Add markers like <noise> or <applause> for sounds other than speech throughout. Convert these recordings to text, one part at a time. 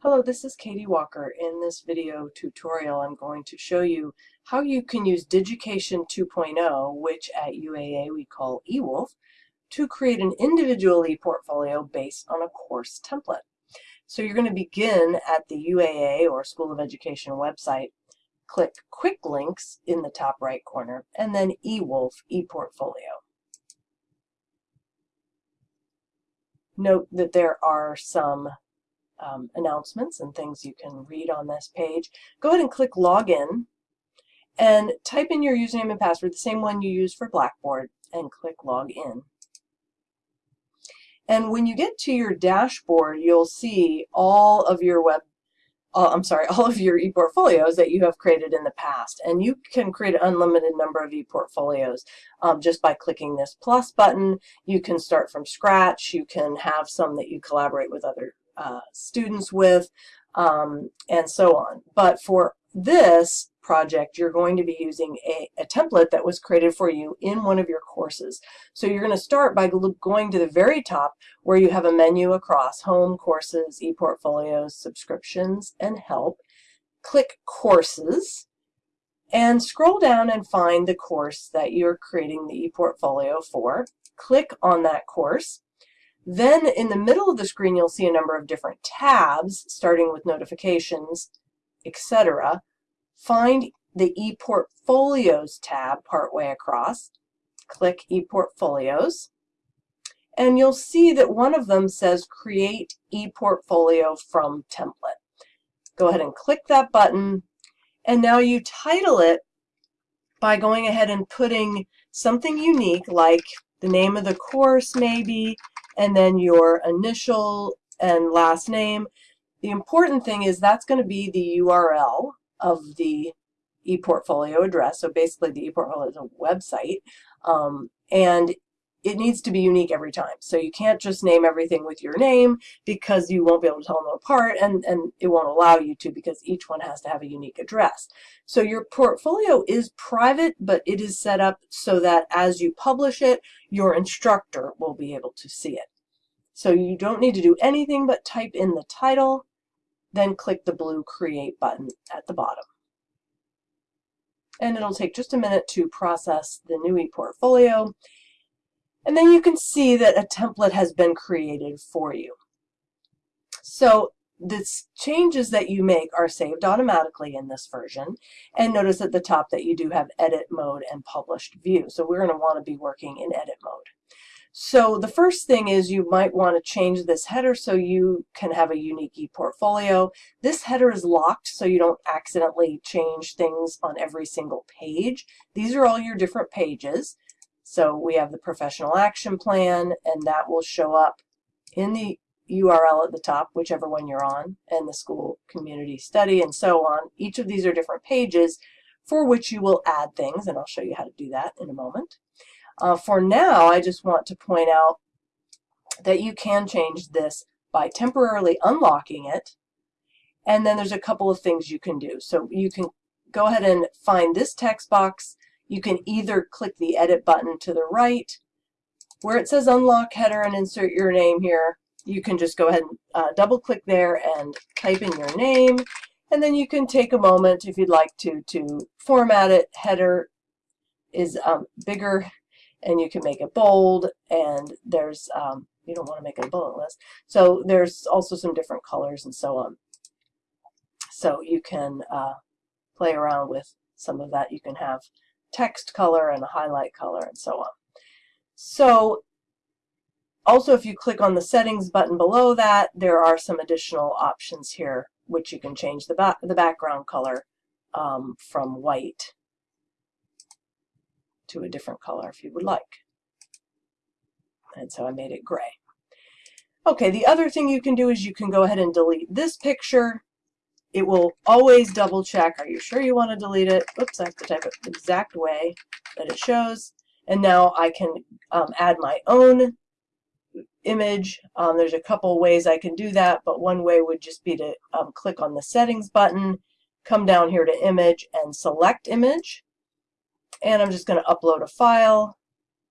Hello, this is Katie Walker. In this video tutorial, I'm going to show you how you can use Digication 2.0, which at UAA we call eWolf, to create an individual ePortfolio based on a course template. So you're going to begin at the UAA or School of Education website, click Quick Links in the top right corner, and then eWolf ePortfolio. Note that there are some um, announcements and things you can read on this page. Go ahead and click Login and type in your username and password, the same one you use for Blackboard, and click Login. And when you get to your dashboard, you'll see all of your web, uh, I'm sorry, <laughs> all of your ePortfolios that you have created in the past. And you can create an unlimited number of ePortfolios um, just by clicking this plus button. You can start from scratch. You can have some that you collaborate with other uh, students with, um, and so on. But for this project, you're going to be using a, a, template that was created for you in one of your courses. So you're going to start by going to the very top where you have a menu across Home, Courses, ePortfolios, Subscriptions, and Help. Click Courses and scroll down and find the course that you're creating the ePortfolio for. Click on that course then in the middle of the screen, you'll see a number of different tabs, starting with notifications, etc. Find the ePortfolios tab partway across. Click ePortfolios. And you'll see that one of them says Create ePortfolio from Template. Go ahead and click that button. And now you title it by going ahead and putting something unique like the name of the course maybe, and then your initial and last name. The important thing is that's going to be the URL of the ePortfolio address. So basically the ePortfolio is a website. Um, and it needs to be unique every time. So you can't just name everything with your name because you won't be able to tell them apart and, and it won't allow you to because each one has to have a unique address. So your portfolio is private, but it is set up so that as you publish it, your instructor will be able to see it. So you don't need to do anything but type in the title, then click the blue Create button at the bottom. And it'll take just a minute to process the new ePortfolio. And then you can see that a template has been created for you. So the changes that you make are saved automatically in this version. And notice at the top that you do have edit mode and published view. So we're going to want to be working in edit mode. So the first thing is you might want to change this header so you can have a unique ePortfolio. This header is locked so you don't accidentally change things on every single page. These are all your different pages. So we have the professional action plan, and that will show up in the URL at the top, whichever one you're on, and the school community study, and so on. Each of these are different pages for which you will add things, and I'll show you how to do that in a moment. Uh, for now, I just want to point out that you can change this by temporarily unlocking it, and then there's a couple of things you can do. So you can go ahead and find this text box you can either click the edit button to the right where it says unlock header and insert your name here. You can just go ahead and uh, double click there and type in your name. And then you can take a moment if you'd like to to format it. Header is um, bigger and you can make it bold and there's um, you don't want to make it a bullet list. So there's also some different colors and so on. So you can uh, play around with some of that. You can have text color and a highlight color and so on. So also if you click on the settings button below that, there are some additional options here which you can change the, ba the background color um, from white to a different color if you would like. And so I made it gray. Okay, the other thing you can do is you can go ahead and delete this picture it will always double check, are you sure you want to delete it? Oops, I have to type it the exact way that it shows. And now I can um, add my own image. Um, there's a couple ways I can do that, but one way would just be to um, click on the settings button, come down here to image and select image. And I'm just going to upload a file,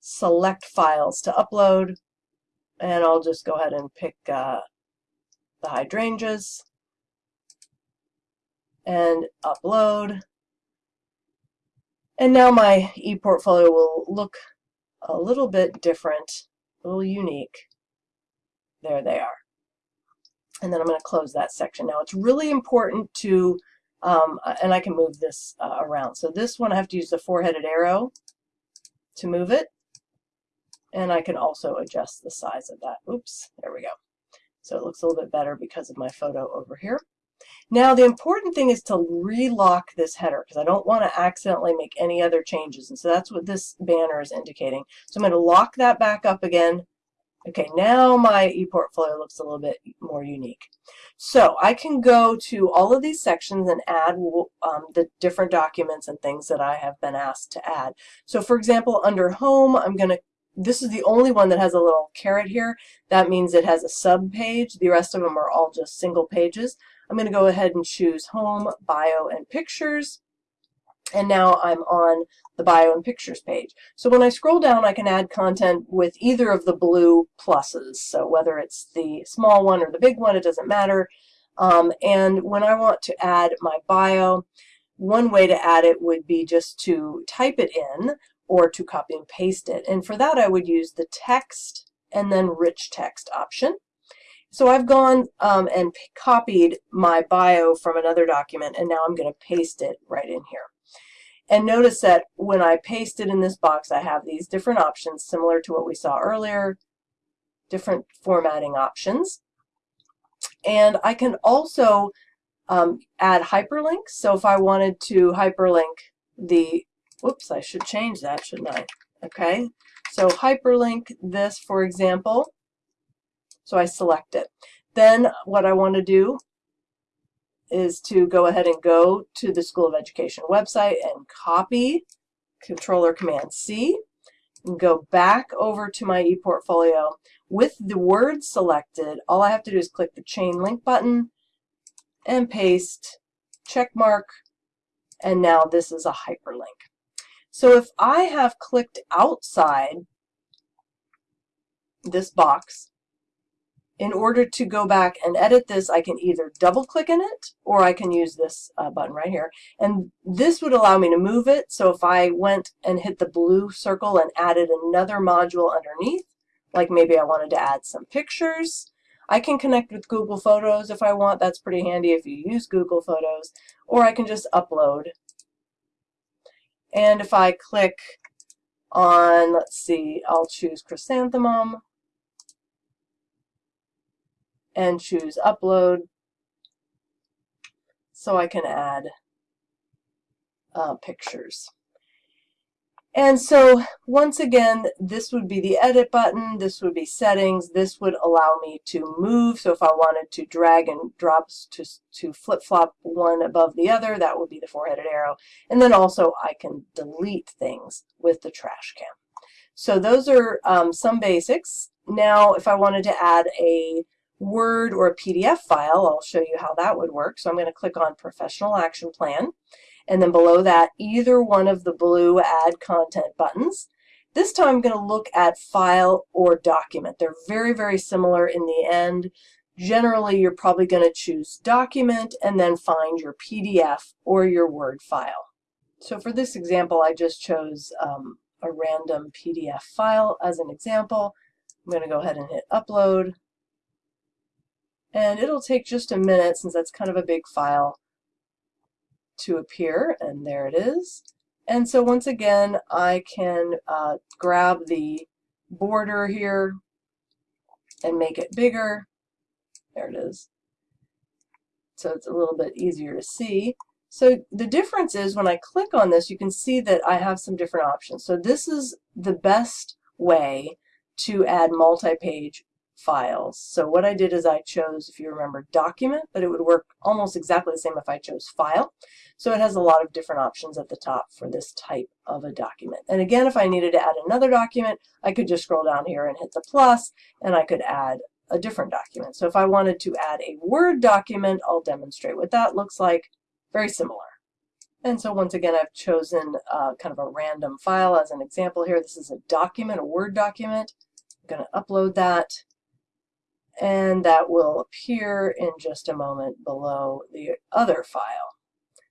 select files to upload, and I'll just go ahead and pick uh, the hydrangeas and upload. And now my ePortfolio will look a little bit different, a little unique. There they are. And then I'm going to close that section. Now it's really important to, um, and I can move this uh, around. So this one I have to use the four-headed arrow to move it. And I can also adjust the size of that. Oops, there we go. So it looks a little bit better because of my photo over here. Now the important thing is to relock this header because I don't want to accidentally make any other changes. And so that's what this banner is indicating. So I'm going to lock that back up again. Okay, now my ePortfolio looks a little bit more unique. So I can go to all of these sections and add um, the different documents and things that I have been asked to add. So for example, under Home, I'm going to this is the only one that has a little caret here. That means it has a sub page. The rest of them are all just single pages. I'm going to go ahead and choose Home, Bio, and Pictures. And now I'm on the Bio and Pictures page. So when I scroll down, I can add content with either of the blue pluses. So whether it's the small one or the big one, it doesn't matter. Um, and when I want to add my bio, one way to add it would be just to type it in or to copy and paste it. And for that, I would use the text and then rich text option. So I've gone um, and copied my bio from another document, and now I'm going to paste it right in here. And notice that when I paste it in this box, I have these different options, similar to what we saw earlier, different formatting options. And I can also um, add hyperlinks. So if I wanted to hyperlink the, whoops, I should change that, shouldn't I? Okay, so hyperlink this, for example, so I select it. Then what I want to do is to go ahead and go to the School of Education website and copy Controller Command C and go back over to my ePortfolio. With the word selected, all I have to do is click the chain link button and paste check mark and now this is a hyperlink. So if I have clicked outside this box in order to go back and edit this, I can either double click in it or I can use this uh, button right here. And this would allow me to move it. So if I went and hit the blue circle and added another module underneath, like maybe I wanted to add some pictures, I can connect with Google Photos if I want. That's pretty handy if you use Google Photos. Or I can just upload. And if I click on, let's see, I'll choose Chrysanthemum and choose upload so I can add uh, pictures. And so once again, this would be the edit button, this would be settings, this would allow me to move. So if I wanted to drag and drop to, to flip-flop one above the other, that would be the four-headed arrow. And then also I can delete things with the trash can. So those are um, some basics. Now if I wanted to add a Word or a PDF file, I'll show you how that would work. So I'm going to click on Professional Action Plan. And then below that, either one of the blue Add Content buttons. This time I'm going to look at File or Document. They're very, very similar in the end. Generally, you're probably going to choose Document and then find your PDF or your Word file. So for this example, I just chose um, a random PDF file as an example. I'm going to go ahead and hit Upload. And it'll take just a minute since that's kind of a big file to appear. And there it is. And so once again, I can uh, grab the border here and make it bigger. There it is. So it's a little bit easier to see. So the difference is when I click on this, you can see that I have some different options. So this is the best way to add multi-page files. So what I did is I chose, if you remember, document, but it would work almost exactly the same if I chose file. So it has a lot of different options at the top for this type of a document. And again, if I needed to add another document, I could just scroll down here and hit the plus, and I could add a different document. So if I wanted to add a Word document, I'll demonstrate what that looks like. Very similar. And so once again, I've chosen uh, kind of a random file as an example here. This is a document, a Word document. I'm going to upload that and that will appear in just a moment below the other file.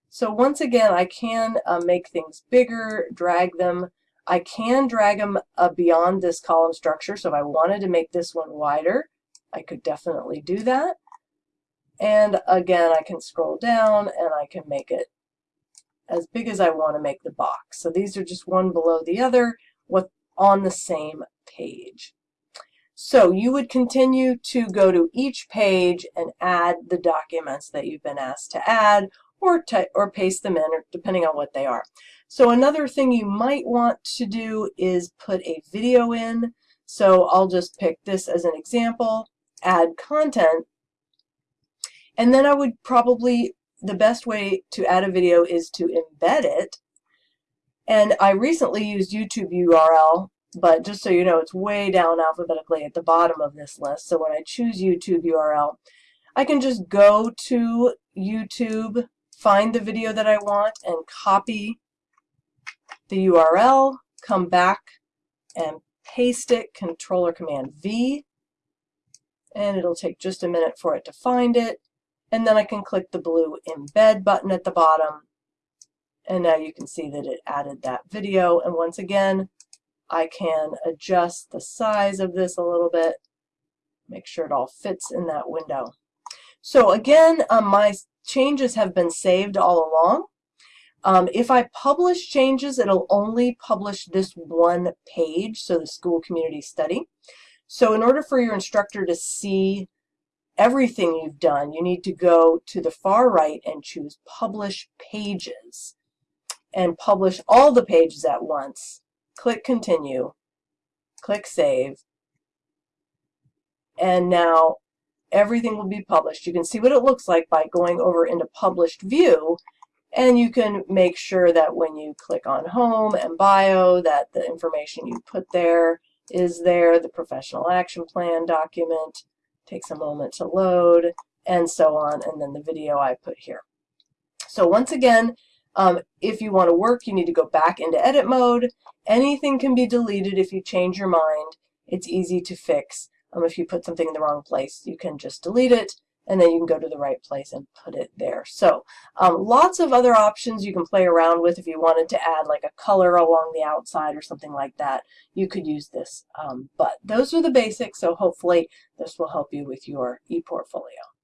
So once again, I can uh, make things bigger, drag them. I can drag them uh, beyond this column structure. So if I wanted to make this one wider, I could definitely do that. And again, I can scroll down and I can make it as big as I want to make the box. So these are just one below the other with on the same page. So you would continue to go to each page and add the documents that you've been asked to add or, or paste them in, depending on what they are. So another thing you might want to do is put a video in. So I'll just pick this as an example, add content, and then I would probably, the best way to add a video is to embed it. And I recently used YouTube URL, but just so you know, it's way down alphabetically at the bottom of this list. So when I choose YouTube URL, I can just go to YouTube, find the video that I want, and copy the URL, come back and paste it, Control or Command V, and it'll take just a minute for it to find it. And then I can click the blue embed button at the bottom. And now you can see that it added that video. And once again, I can adjust the size of this a little bit, make sure it all fits in that window. So again, um, my changes have been saved all along. Um, if I publish changes, it'll only publish this one page, so the school community study. So in order for your instructor to see everything you've done, you need to go to the far right and choose Publish Pages and publish all the pages at once. Click Continue, click Save, and now everything will be published. You can see what it looks like by going over into Published View, and you can make sure that when you click on Home and Bio that the information you put there is there, the Professional Action Plan document, takes a moment to load, and so on, and then the video I put here. So once again, um, if you want to work, you need to go back into edit mode. Anything can be deleted if you change your mind. It's easy to fix. Um, if you put something in the wrong place, you can just delete it, and then you can go to the right place and put it there. So um, lots of other options you can play around with if you wanted to add like a color along the outside or something like that. You could use this. Um, but those are the basics, so hopefully this will help you with your ePortfolio.